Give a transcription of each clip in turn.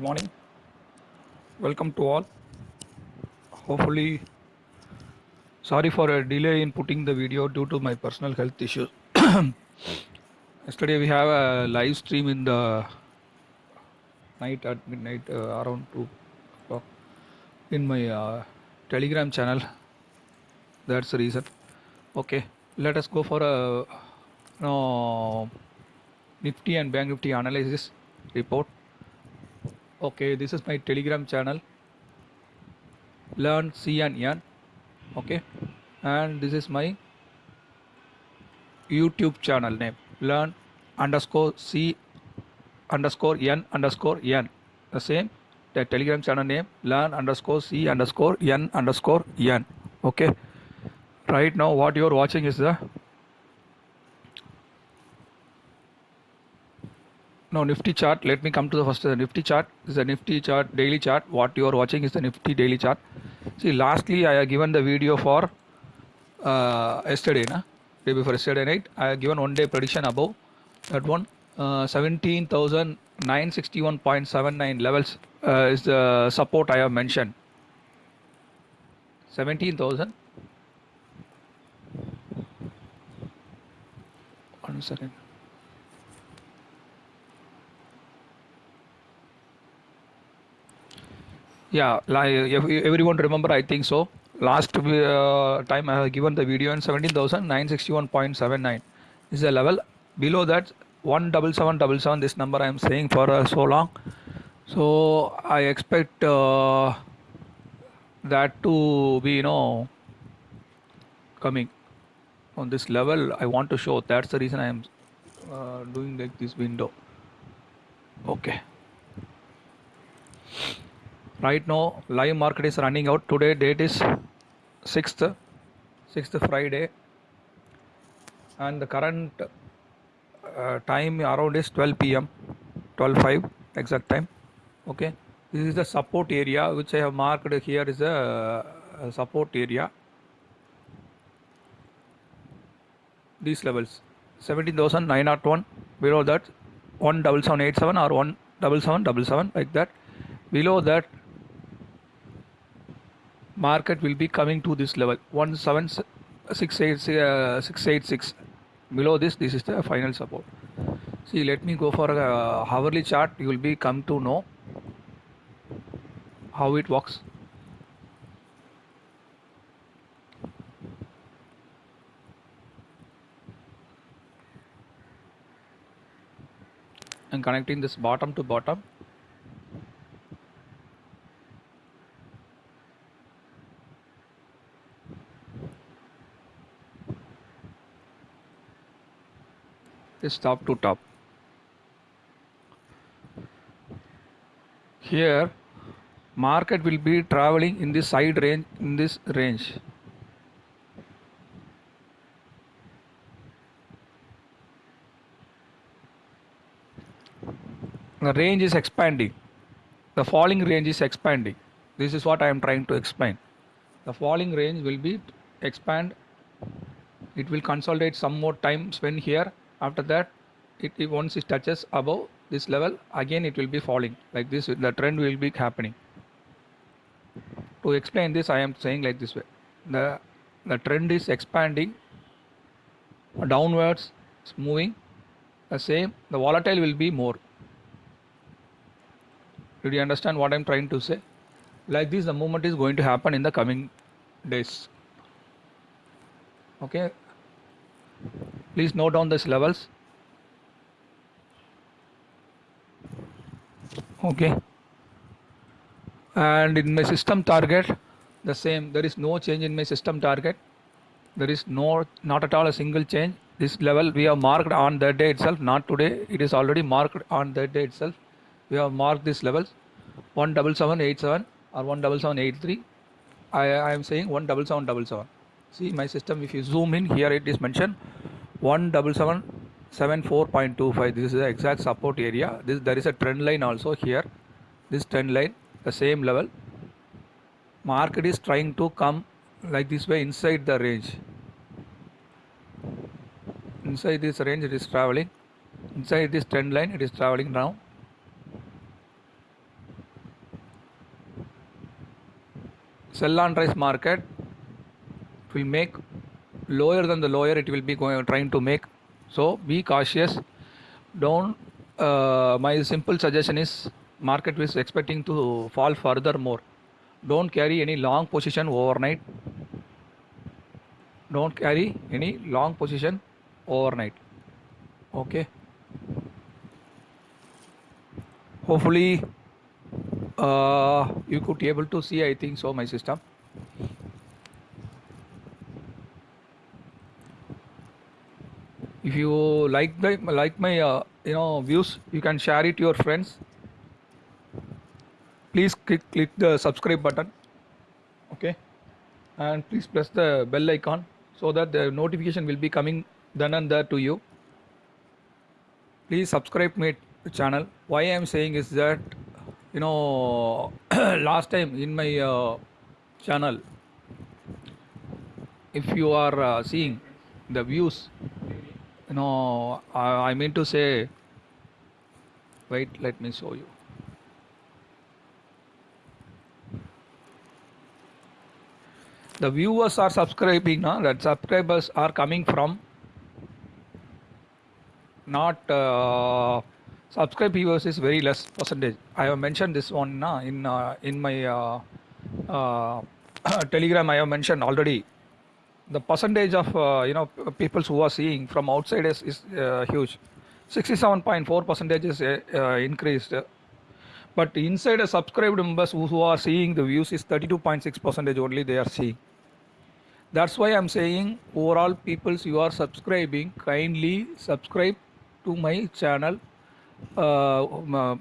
Morning. Welcome to all. Hopefully, sorry for a delay in putting the video due to my personal health issues. Yesterday we have a live stream in the night at midnight uh, around 2 o'clock in my uh, telegram channel. That's the reason. Okay, let us go for a no, Nifty and Bank Nifty analysis report. Okay, this is my telegram channel. Learn C and N. Okay, and this is my YouTube channel name. Learn underscore C underscore N underscore N. The same. The telegram channel name. Learn underscore C underscore N underscore N. Okay. Right now, what you are watching is the no nifty chart let me come to the first the nifty chart this is a nifty chart daily chart. What you are watching is the nifty daily chart. See lastly i have given the video for uh, yesterday na? day before yesterday night i have given one day prediction above. That one uh, 17961.79 levels uh, is the support i have mentioned. 17000 one second yeah everyone remember i think so. Last uh, time i have given the video in 17961.79 is the level. Below that 17777 this number i am saying for uh, so long. So i expect uh, that to be you know coming on this level. I want to show that's the reason i am uh, doing like this window. Okay right now live market is running out. Today date is 6th 6th friday. And the current uh, time around is 12 pm 12 5 exact time. Okay? This is the support area which i have marked here is a, a support area. These levels 17901 below that 17787 or 17777 like that. Below that market will be coming to this level. 17686 uh, below this this is the final support. See let me go for a hourly chart. You will be come to know how it works. And connecting this bottom to bottom is top to top. Here market will be traveling in this side range in this range. The range is expanding. The falling range is expanding. This is what I am trying to explain. The falling range will be expand. It will consolidate some more time spent here after that it, it once it touches above this level again it will be falling. Like this the trend will be happening. To explain this i am saying like this way. The the trend is expanding downwards it's moving. The same the volatile will be more. Did you understand what i'm trying to say? Like this the movement is going to happen in the coming days. Okay please note down these levels. Okay. And in my system target the same there is no change in my system target. There is no not at all a single change. This level we have marked on that day itself not today. It is already marked on that day itself. We have marked these levels. 17787 or 17783 I, I am saying 17777 see my system if you zoom in here it is mentioned 17774.25 this is the exact support area. This there is a trend line also here. This trend line the same level. Market is trying to come like this way inside the range. Inside this range it is traveling. Inside this trend line it is traveling now. Sell on rise market will make lower than the lower it will be going trying to make. So be cautious. Don't uh, my simple suggestion is market is expecting to fall further more don't carry any long position overnight. Don't carry any long position overnight. Okay? Hopefully uh, you could be able to see i think so my system if you like the like my uh, you know views you can share it to your friends. Please click click the subscribe button okay? And please press the bell icon so that the notification will be coming then and there to you. Please subscribe my channel. Why i am saying is that you know last time in my uh, channel if you are uh, seeing the views know I, I mean to say wait let me show you. The viewers are subscribing now that subscribers are coming from not uh, subscribe viewers is very less percentage. I have mentioned this one na, in uh, in my uh, uh, telegram i have mentioned already the percentage of uh, you know people who are seeing from outside is, is uh, huge. 67.4 percentage is uh, uh, increased. But inside a subscribed members who, who are seeing the views is 32.6 percentage only they are seeing. That's why i'm saying overall peoples you are subscribing kindly subscribe to my channel. Uh,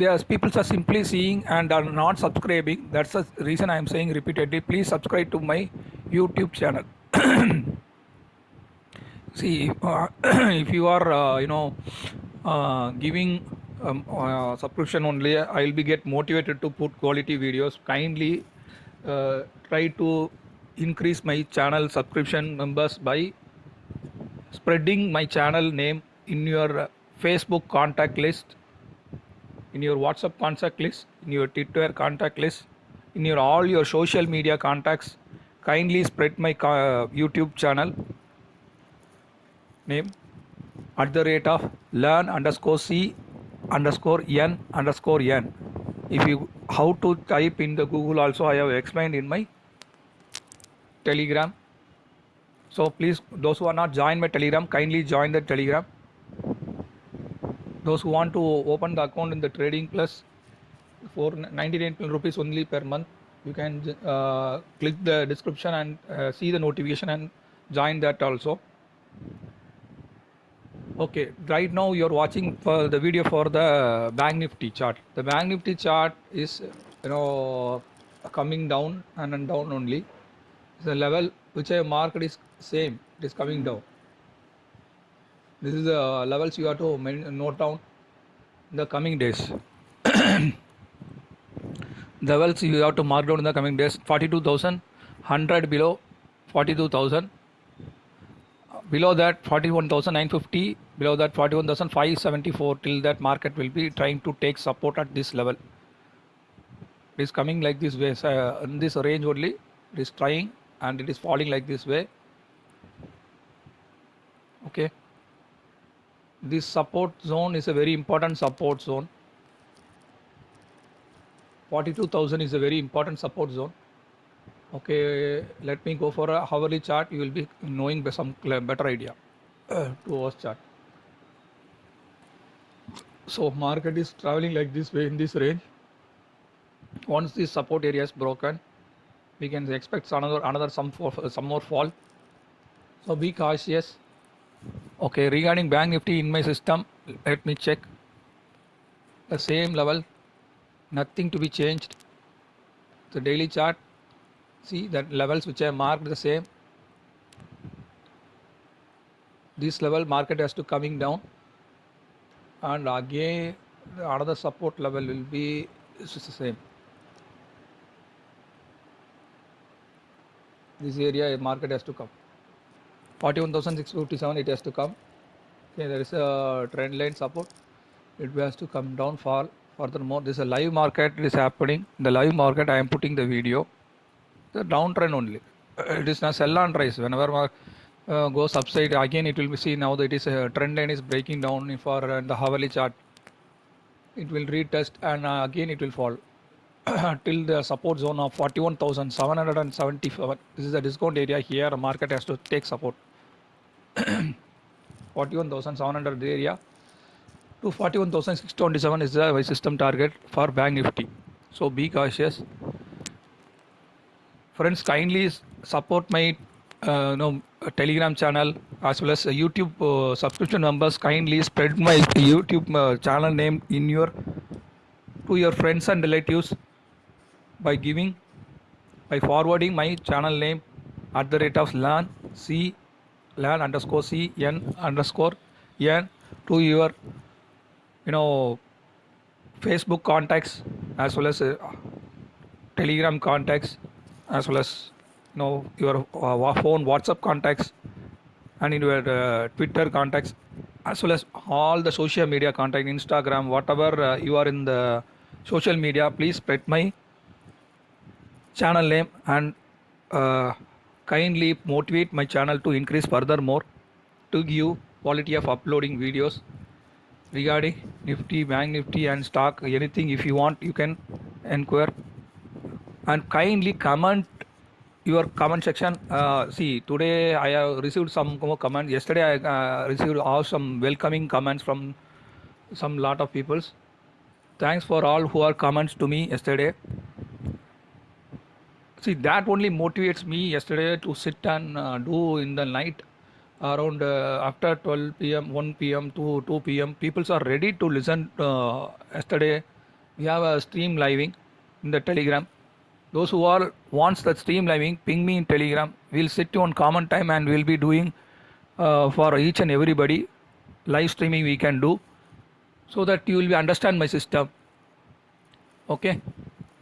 there's people are simply seeing and are not subscribing. That's the reason i am saying repeatedly please subscribe to my youtube channel. See uh, if you are uh, you know uh, giving um, uh, subscription only i will be get motivated to put quality videos. Kindly uh, try to increase my channel subscription members by spreading my channel name in your facebook contact list in your whatsapp contact list in your twitter contact list in your all your social media contacts kindly spread my uh, youtube channel name at the rate of learn underscore c underscore n underscore n. If you how to type in the google also i have explained in my telegram. So please those who are not joined my telegram kindly join the telegram those who want to open the account in the trading plus for 99 rupees only per month you can uh, click the description and uh, see the notification and join that also. Okay right now you're watching for the video for the bank nifty chart. The bank nifty chart is you know coming down and, down only. The level which I marked is same it is coming down this is the levels you have to note down in the coming days. The levels you have to mark down in the coming days 42000 100 below 42000 below that 41950 below that 41574 till that market will be trying to take support at this level. It is coming like this way uh, in this range only it is trying and it is falling like this way. Okay this support zone is a very important support zone. 42000 is a very important support zone. Okay let me go for a hourly chart. You will be knowing some better idea. To hours chart. So market is traveling like this way in this range. Once this support area is broken we can expect another another some for, some more fall. So be cautious okay regarding bank nifty in my system let me check. The same level nothing to be changed. The daily chart see that levels which I marked the same. This level market has to coming down. And again another support level will be the same. This area market has to come 41657 it has to come. Okay there is a trend line support. It has to come down fall furthermore. This is a live market it is happening. In the live market i am putting the video. The downtrend only. It is not sell and rise whenever uh, goes upside again it will be seen now that it is a trend line is breaking down for uh, the hourly chart. It will retest and uh, again it will fall. Till the support zone of 41775 this is the discount area. Here market has to take support 41700 area to 41627 is the system target for bank nifty so be cautious friends kindly support my uh, no telegram channel as well as youtube uh, subscription members kindly spread my youtube uh, channel name in your to your friends and relatives by giving by forwarding my channel name at the rate of lan c lan underscore c n underscore n to your you know facebook contacts as well as uh, telegram contacts as well as you know your uh, phone whatsapp contacts and in your uh, twitter contacts as well as all the social media contact instagram whatever uh, you are in the social media please spread my channel name and uh, kindly motivate my channel to increase furthermore to give quality of uploading videos regarding nifty bank nifty and stock anything if you want you can inquire and kindly comment your comment section. Uh, see today i have received some comments yesterday i uh, received all some welcoming comments from some lot of peoples. Thanks for all who are comments to me yesterday see that only motivates me yesterday to sit and uh, do in the night around uh, after 12 pm 1 pm to 2 pm people are ready to listen uh, yesterday. We have a stream living in the telegram. Those who all wants that stream living ping me in telegram. We'll sit on common time and we'll be doing uh, for each and everybody. Live streaming we can do so that you will be understand my system. Okay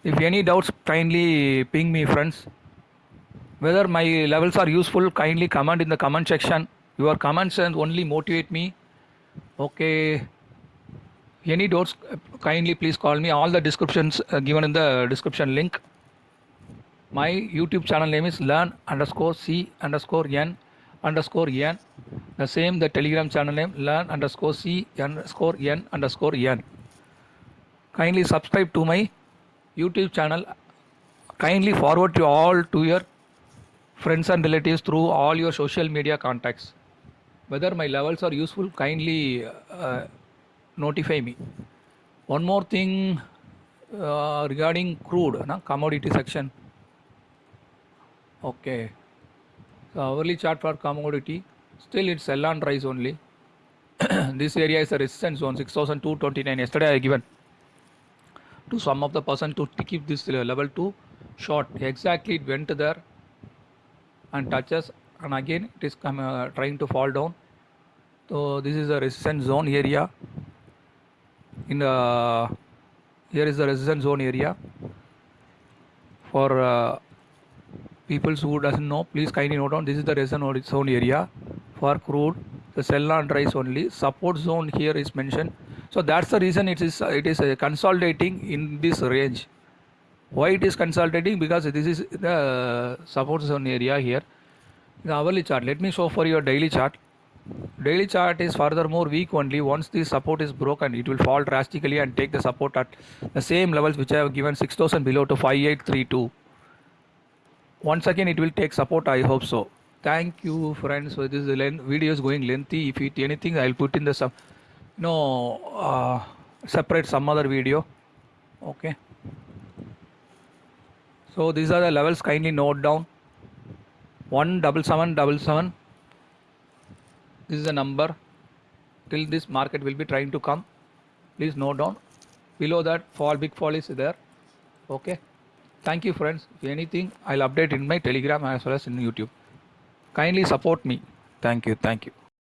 if any doubts kindly ping me friends. Whether my levels are useful kindly comment in the comment section. Your comments and only motivate me. Okay. Any doubts kindly please call me. All the descriptions uh, given in the description link. My youtube channel name is learn underscore c underscore n underscore n. The same the telegram channel name learn underscore c underscore n underscore n. Kindly subscribe to my youtube channel. Kindly forward to all to your friends and relatives through all your social media contacts. Whether my levels are useful kindly uh, notify me. One more thing uh, regarding crude na, commodity section. Okay. So hourly chart for commodity. Still it's sell and rise only. This area is a resistance zone 6229 yesterday i given to some of the person to keep this level to short. Exactly it went there and touches and again it is come, uh, trying to fall down. So this is the resistance zone area. In the here is the resistance zone area for uh, people who doesn't know. Please kindly note down this is the resistance zone area for crude the sell and rise only. Support zone here is mentioned so that's the reason it is it is uh, consolidating in this range. Why it is consolidating? Because this is the support zone area here. The hourly chart. Let me show for your daily chart. Daily chart is furthermore weak only. Once the support is broken it will fall drastically and take the support at the same levels which i have given 6000 below to 5832 once again it will take support i hope so. Thank you friends so this video is going lengthy. If it anything i'll put in the some no uh, separate some other video. Okay. So these are the levels. Kindly note down. One double seven double seven. This is the number. Till this market will be trying to come. Please note down. Below that fall big fall is there. Okay. Thank you friends. If anything i'll update in my telegram as well as in youtube. Kindly support me. Thank you thank you